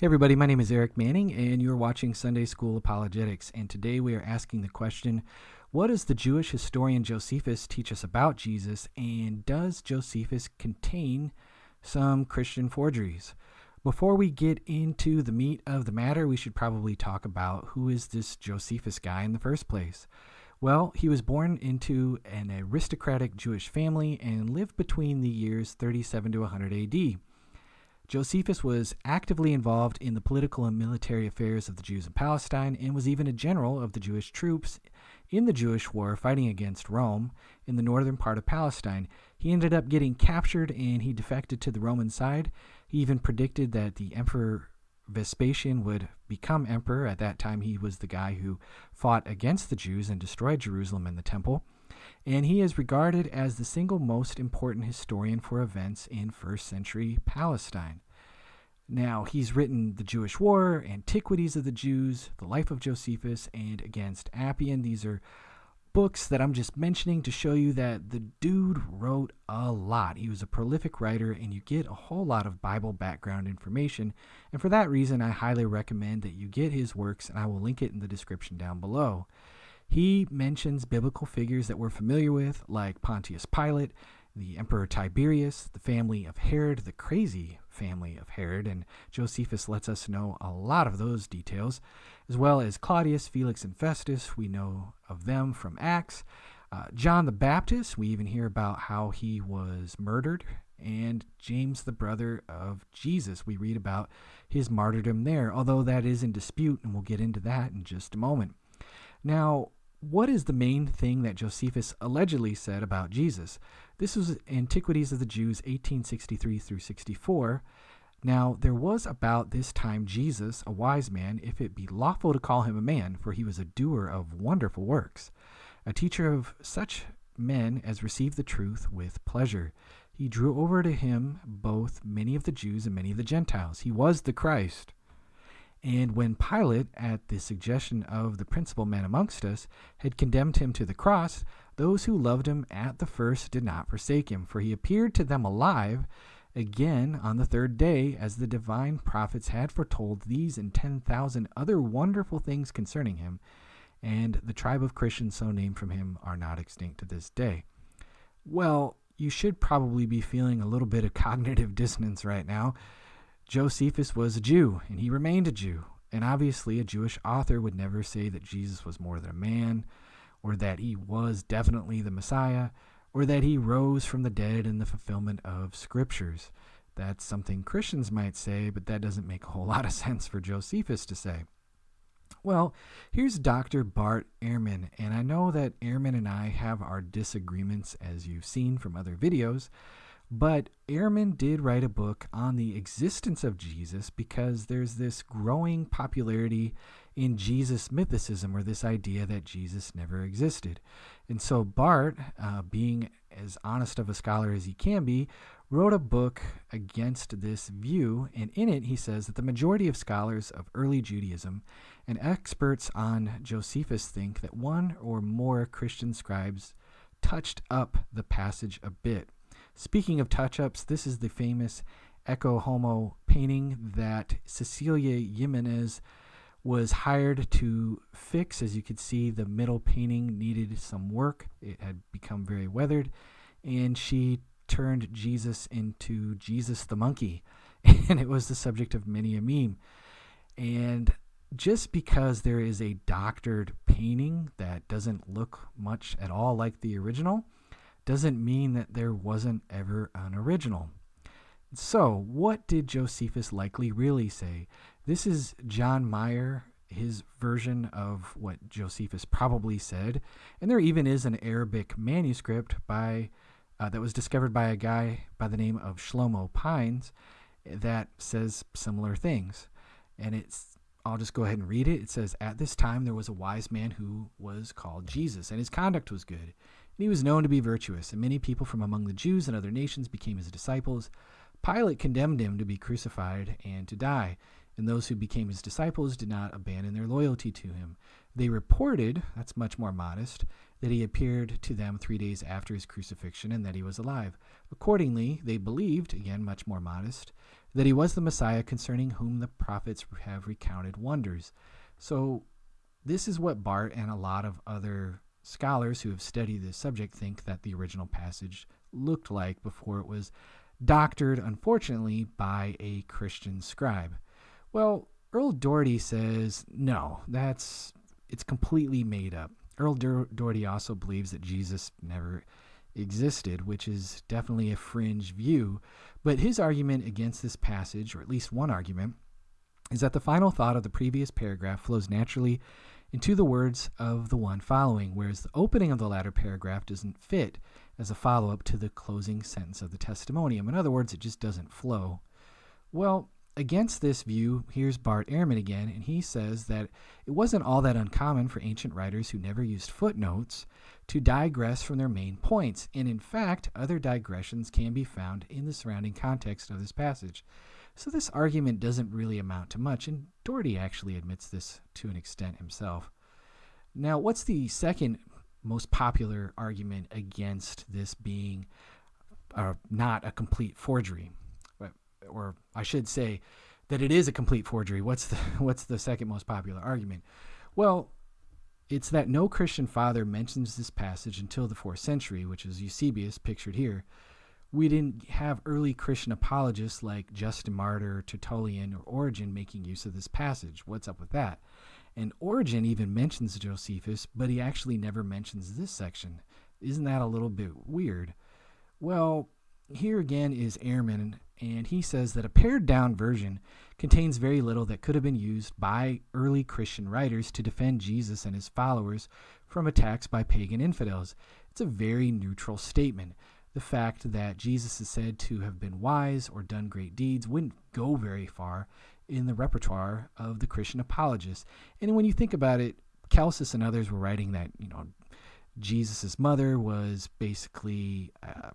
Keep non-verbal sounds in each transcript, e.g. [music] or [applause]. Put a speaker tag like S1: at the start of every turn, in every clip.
S1: Hey everybody, my name is Erik Manning and you're watching Sunday School Apologetics and today we are asking the question, what does the Jewish historian Josephus teach us about Jesus and does Josephus contain some Christian forgeries? Before we get into the meat of the matter, we should probably talk about who is this Josephus guy in the first place. Well, he was born into an aristocratic Jewish family and lived between the years 37 to 100 AD. Josephus was actively involved in the political and military affairs of the Jews in Palestine and was even a general of the Jewish troops in the Jewish war fighting against Rome in the northern part of Palestine. He ended up getting captured and he defected to the Roman side. He even predicted that the Emperor Vespasian would become emperor. At that time, he was the guy who fought against the Jews and destroyed Jerusalem and the temple and he is regarded as the single most important historian for events in first century Palestine. Now, he's written The Jewish War, Antiquities of the Jews, The Life of Josephus, and Against Apion. These are books that I'm just mentioning to show you that the dude wrote a lot. He was a prolific writer, and you get a whole lot of Bible background information. And for that reason, I highly recommend that you get his works, and I will link it in the description down below. He mentions biblical figures that we're familiar with, like Pontius Pilate, the Emperor Tiberius, the family of Herod, the crazy family of Herod, and Josephus lets us know a lot of those details, as well as Claudius, Felix, and Festus. We know of them from Acts. Uh, John the Baptist, we even hear about how he was murdered, and James, the brother of Jesus, we read about his martyrdom there, although that is in dispute, and we'll get into that in just a moment. Now, what is the main thing that Josephus allegedly said about Jesus? This was Antiquities of the Jews 1863 through 64. Now, there was about this time Jesus, a wise man, if it be lawful to call him a man, for he was a doer of wonderful works, a teacher of such men as received the truth with pleasure. He drew over to him both many of the Jews and many of the Gentiles. He was the Christ. And when Pilate, at the suggestion of the principal men amongst us, had condemned him to the cross, those who loved him at the first did not forsake him, for he appeared to them alive again on the third day, as the divine prophets had foretold these and ten thousand other wonderful things concerning him. And the tribe of Christians so named from him are not extinct to this day. Well, you should probably be feeling a little bit of [laughs] cognitive dissonance right now Josephus was a Jew, and he remained a Jew. And obviously, a Jewish author would never say that Jesus was more than a man, or that he was definitely the Messiah, or that he rose from the dead in the fulfillment of scriptures. That's something Christians might say, but that doesn't make a whole lot of [laughs] sense for Josephus to say. Well, here's Dr. Bart Ehrman, and I know that Ehrman and I have our disagreements, as you've seen from other videos, but Ehrman did write a book on the existence of Jesus because there's this growing popularity in Jesus mythicism or this idea that Jesus never existed. And so Bart, uh, being as honest of a scholar as he can be, wrote a book against this view. And in it, he says that the majority of scholars of early Judaism and experts on Josephus think that one or more Christian scribes touched up the passage a bit. Speaking of touch ups, this is the famous Ecce Homo painting that Cecilia Giménez was hired to fix. As you can see, the middle painting needed some work, it had become very weathered, and she turned Jesus into Jesus the monkey, [laughs] and it was the subject of many a meme. And just because there is a doctored painting that doesn't look much at all like the original, doesn't mean that there wasn't ever an original. So, what did Josephus likely really say? This is John Meier, his version of what Josephus probably said, and there even is an Arabic manuscript by uh, that was discovered by a guy by the name of Shlomo Pines that says similar things. And it's I'll just go ahead and read it. It says, At this time there was a wise man who was called Jesus, and his conduct was good and he was known to be virtuous, and many people from among the Jews and other nations became his disciples. Pilate condemned him to be crucified and to die, and those who became his disciples did not abandon their loyalty to him. They reported, that's much more modest, that he appeared to them three days after his crucifixion and that he was alive. Accordingly, they believed, again much more modest, that he was the Messiah concerning whom the prophets have recounted wonders. So, this is what Bart and a lot of other scholars who have studied this subject think that the original passage looked like before it was doctored, unfortunately, by a Christian scribe. Well, Earl Doherty says no, that's it's completely made up. Earl Doherty also believes that Jesus never existed, which is definitely a fringe view. But his argument against this passage, or at least one argument, is that the final thought of the previous paragraph flows naturally into the words of the one following, whereas the opening of the latter paragraph doesn't fit as a follow up to the closing sentence of the testimonium. In other words, it just doesn't flow. Well, against this view, here's Bart Ehrman again, and he says that it wasn't all that uncommon for ancient writers who never used footnotes to digress from their main points. And in fact, other digressions can be found in the surrounding context of this passage. So this argument doesn't really amount to much, and Doherty actually admits this to an extent himself. Now, what's the second most popular argument against this being uh, not a complete forgery? Or I should say that it is a complete forgery. What's the, [laughs] what's the second most popular argument? Well, it's that no Christian father mentions this passage until the fourth century, which is Eusebius, pictured here. We didn't have early Christian apologists like Justin Martyr, Tertullian, or Origen making use of this passage. What's up with that? And Origen even mentions Josephus, but he actually never mentions this section. Isn't that a little bit weird? Well, here again is Ehrman, and he says that a pared down version contains very little that could have been used by early Christian writers to defend Jesus and his followers from attacks by pagan infidels. It's a very neutral statement. The fact that Jesus is said to have been wise or done great deeds wouldn't go very far in the repertoire of the Christian apologists. And when you think about it, Celsus and others were writing that, you know, Jesus' mother was basically uh,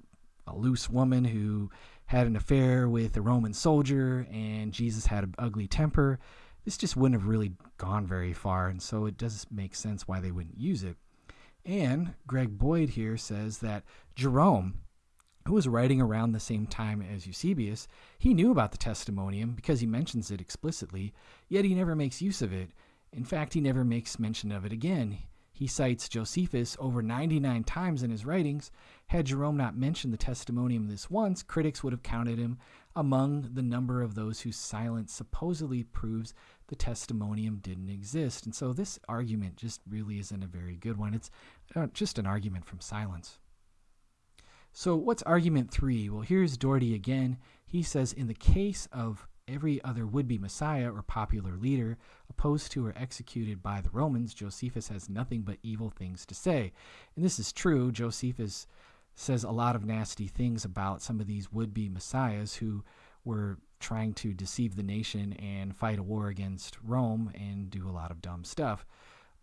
S1: a loose woman who had an affair with a Roman soldier, and Jesus had an ugly temper. This just wouldn't have really gone very far, and so it does make sense why they wouldn't use it. And Greg Boyd here says that Jerome, who was writing around the same time as Eusebius, he knew about the testimonium because he mentions it explicitly, yet he never makes use of it. In fact, he never makes mention of it again. He cites Josephus over 99 times in his writings. Had Jerome not mentioned the testimonium this once, critics would have counted him among the number of those whose silence supposedly proves the testimonium didn't exist. And so this argument just really isn't a very good one. It's uh, just an argument from silence. So, what's argument three? Well, here's Doherty again. He says in the case of every other would be Messiah or popular leader opposed to or executed by the Romans, Josephus has nothing but evil things to say. And this is true. Josephus says a lot of nasty things about some of these would be Messiahs who were trying to deceive the nation and fight a war against Rome and do a lot of dumb stuff.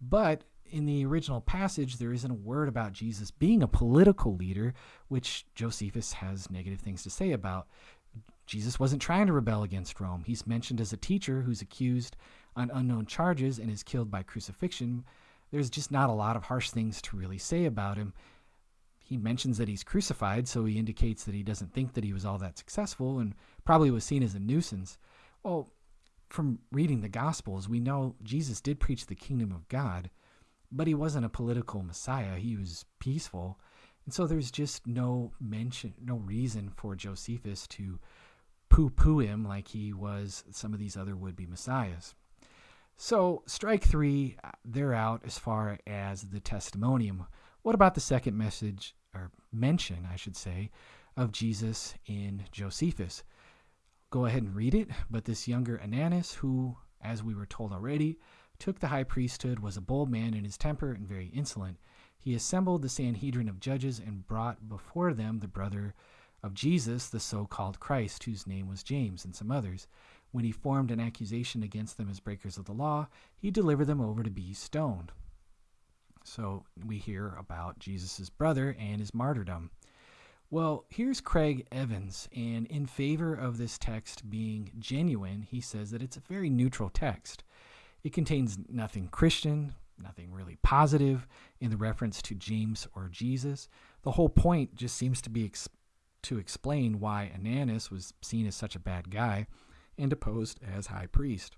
S1: But in the original passage, there isn't a word about Jesus being a political leader, which Josephus has negative things to say about. Jesus wasn't trying to rebel against Rome. He's mentioned as a teacher who's accused on unknown charges and is killed by crucifixion. There's just not a lot of harsh things to really say about him. He mentions that he's crucified, so he indicates that he doesn't think that he was all that successful and probably was seen as a nuisance. Well, from reading the Gospels, we know Jesus did preach the kingdom of God, but he wasn't a political Messiah. He was peaceful. And so there's just no mention, no reason for Josephus to poo poo him like he was some of these other would be messiahs. So, strike three, they're out as far as the testimonium. What about the second message, or mention, I should say, of Jesus in Josephus? Go ahead and read it. But this younger Ananus, who, as we were told already, took the high priesthood, was a bold man in his temper and very insolent. He assembled the Sanhedrin of judges and brought before them the brother of Jesus, the so called Christ, whose name was James, and some others. When he formed an accusation against them as breakers of the law, he delivered them over to be stoned. So we hear about Jesus' brother and his martyrdom. Well, here's Craig Evans, and in favor of this text being genuine, he says that it's a very neutral text. It contains nothing Christian, nothing really positive in the reference to James or Jesus. The whole point just seems to be to explain why Ananus was seen as such a bad guy and deposed as high priest.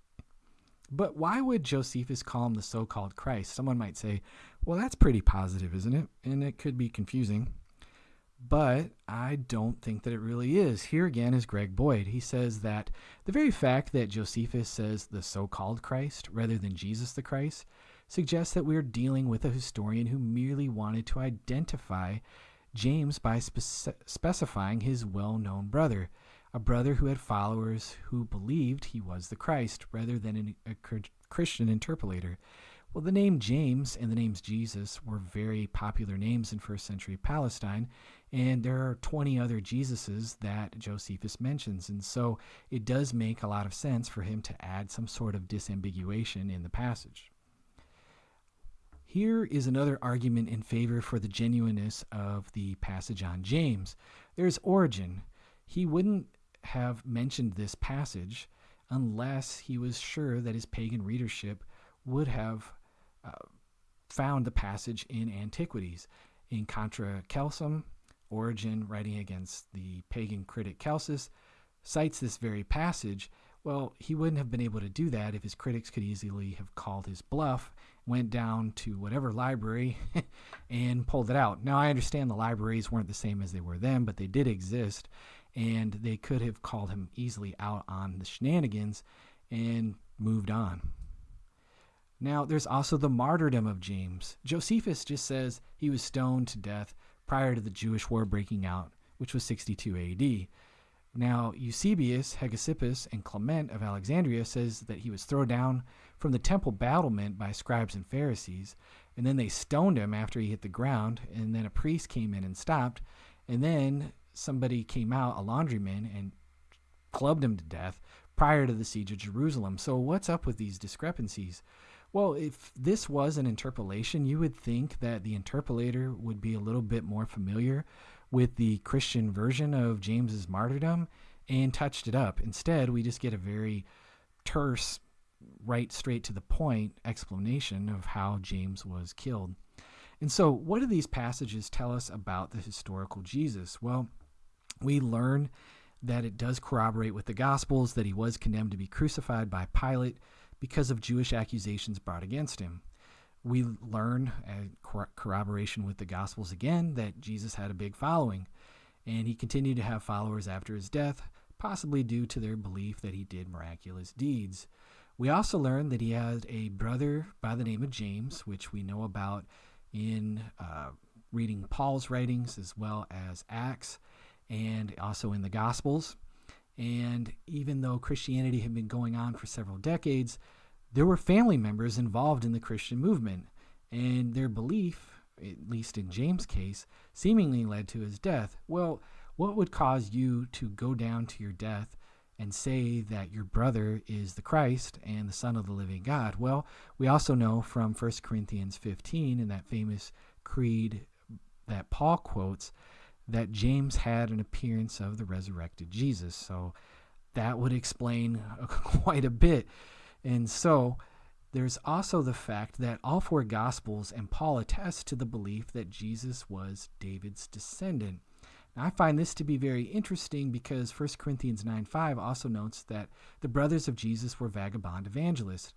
S1: But why would Josephus call him the so called Christ? Someone might say, well, that's pretty positive, isn't it? And it could be confusing. But I don't think that it really is. Here again is Greg Boyd. He says that the very fact that Josephus says the so called Christ rather than Jesus the Christ suggests that we're dealing with a historian who merely wanted to identify James by spe- specifying his well known brother a brother who had followers who believed he was the Christ rather than an, a Christian interpolator. Well, the name James and the names Jesus were very popular names in first century Palestine, and there are 20 other Jesuses that Josephus mentions. And so it does make a lot of sense for him to add some sort of disambiguation in the passage. Here is another argument in favor for the genuineness of the passage on James. There's Origen. He wouldn't have mentioned this passage unless he was sure that his pagan readership would have uh, found the passage in Antiquities. In Contra Celsum, Origen, writing against the pagan critic Celsus, cites this very passage. Well, he wouldn't have been able to do that if his critics could easily have called his bluff, went down to whatever library, [laughs] and pulled it out. Now, I understand the libraries weren't the same as they were then, but they did exist and they could have called him easily out on the shenanigans and moved on. Now, there's also the martyrdom of James. Josephus just says he was stoned to death prior to the Jewish war breaking out, which was 62 AD. Now, Eusebius, Hegesippus, and Clement of Alexandria says that he was thrown down from the temple battlement by scribes and Pharisees, and then they stoned him after he hit the ground, and then a priest came in and stopped, and then somebody came out, a laundryman, and clubbed him to death prior to the siege of Jerusalem. So, what's up with these discrepancies? Well, if this was an interpolation, you would think that the interpolator would be a little bit more familiar with the Christian version of James's martyrdom and touched it up. Instead, we just get a very terse, right straight to the point explanation of how James was killed. And so, what do these passages tell us about the historical Jesus? Well, we learn that it does corroborate with the Gospels that he was condemned to be crucified by Pilate because of Jewish accusations brought against him. We learn, uh, corroboration with the Gospels again, that Jesus had a big following, and he continued to have followers after his death, possibly due to their belief that he did miraculous deeds. We also learn that he had a brother by the name of James, which we know about in uh, reading Paul's writings as well as Acts and also in the Gospels. And even though Christianity had been going on for several decades, there were family members involved in the Christian movement, and their belief, at least in James' case, seemingly led to his death. Well, what would cause you to go down to your death and say that your brother is the Christ and the Son of the living God? Well, we also know from 1 Corinthians 15 in that famous creed that Paul quotes that James had an appearance of the resurrected Jesus. So that would explain [laughs] quite a bit. And so there's also the fact that all four Gospels and Paul attest to the belief that Jesus was David's descendant. Now, I find this to be very interesting because 1 Corinthians 9 5 also notes that the brothers of Jesus were vagabond evangelists.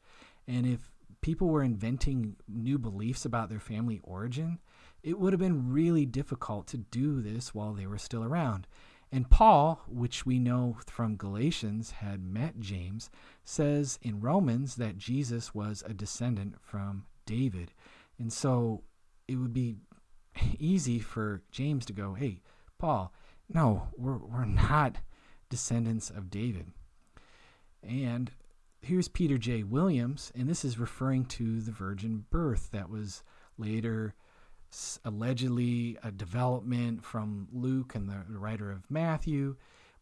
S1: And if people were inventing new beliefs about their family origin, it would have been really difficult to do this while they were still around. And Paul, which we know from Galatians had met James, says in Romans that Jesus was a descendant from David. And so it would be [laughs] easy for James to go, hey, Paul, no, we're, we're not descendants of David. And here's Peter J. Williams, and this is referring to the virgin birth that was later allegedly a development from Luke and the, writer of Matthew.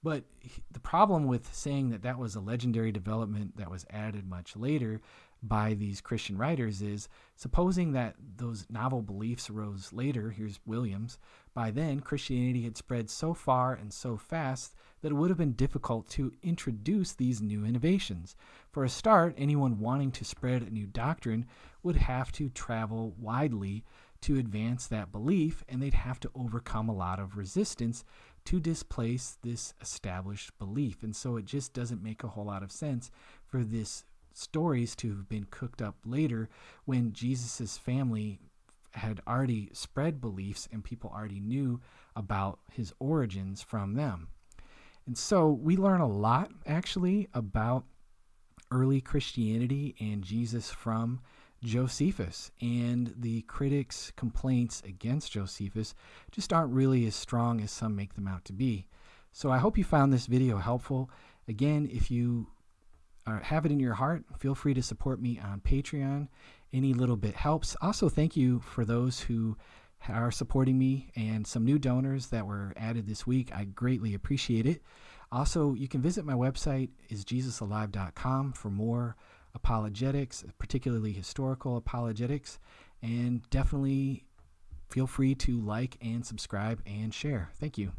S1: But the problem with saying that that was a legendary development that was added much later by these Christian writers is supposing that those novel beliefs arose later, here's Williams, by then Christianity had spread so far and so fast that it would have been difficult to introduce these new innovations. For a start, anyone wanting to spread a new doctrine would have to travel widely to advance that belief, and they'd have to overcome a lot of resistance to displace this established belief. And so it just doesn't make a whole lot of sense for this stories to have been cooked up later when Jesus' family had already spread beliefs and people already knew about his origins from them. And so we learn a lot actually about early Christianity and Jesus from Josephus. And the critics' complaints against Josephus just aren't really as strong as some make them out to be. So I hope you found this video helpful. Again, if you are, have it in your heart, feel free to support me on Patreon. Any little bit helps. Also, thank you for those who are supporting me and some new donors that were added this week. I greatly appreciate it. Also, you can visit my website isjesusalive.com for more apologetics, particularly historical apologetics, and definitely feel free to like and subscribe and share. Thank you.